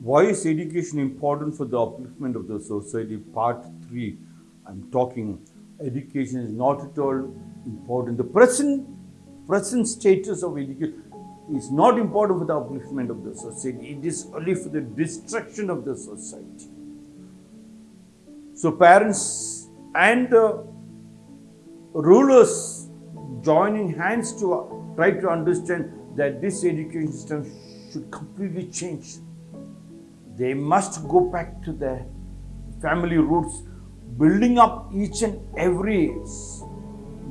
Why is education important for the upliftment of the society? Part 3. I'm talking education is not at all important. The present present status of education is not important for the upliftment of the society. It is only for the destruction of the society. So parents and uh, rulers joining hands to try to understand that this education system should completely change they must go back to their family roots, building up each and every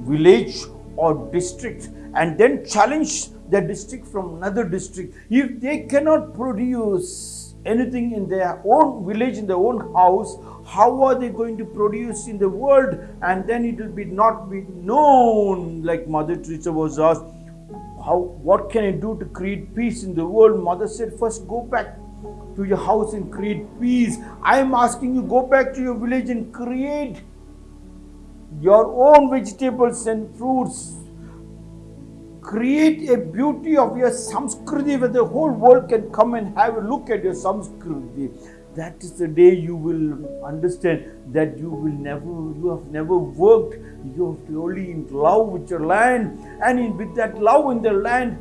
village or district and then challenge the district from another district. If they cannot produce anything in their own village, in their own house, how are they going to produce in the world? And then it will be not be known, like Mother Teresa was asked, how what can I do to create peace in the world? Mother said, first go back to your house and create peace. I am asking you, go back to your village and create your own vegetables and fruits. Create a beauty of your Samskriti where the whole world can come and have a look at your Samskriti. That is the day you will understand that you will never, you have never worked. You have only in love with your land, and in, with that love in the land,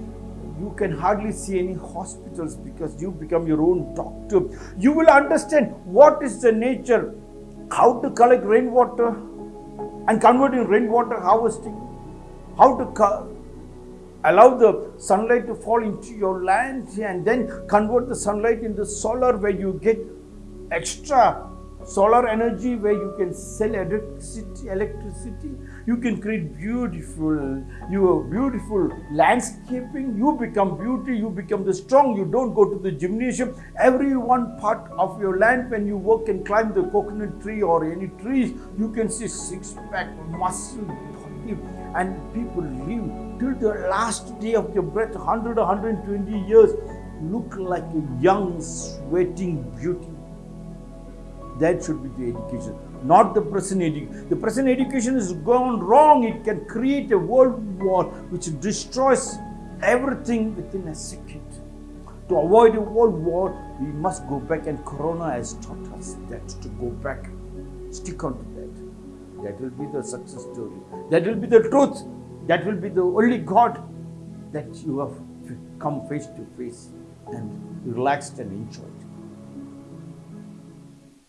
you can hardly see any hospitals because you become your own doctor. You will understand what is the nature, how to collect rainwater and convert in rainwater harvesting, how to allow the sunlight to fall into your land and then convert the sunlight into solar where you get extra solar energy where you can sell electricity electricity. You can create beautiful your beautiful landscaping. You become beauty you become the strong. You don't go to the gymnasium. Every one part of your land when you work and climb the coconut tree or any trees you can see six pack muscle body. And people live till the last day of your breath 100 120 years look like a young sweating beauty that should be the education, not the present education. The present education has gone wrong. It can create a world war which destroys everything within a second. To avoid a world war, we must go back, and Corona has taught us that to go back. Stick on to that. That will be the success story. That will be the truth. That will be the only God that you have come face to face and relaxed and enjoyed.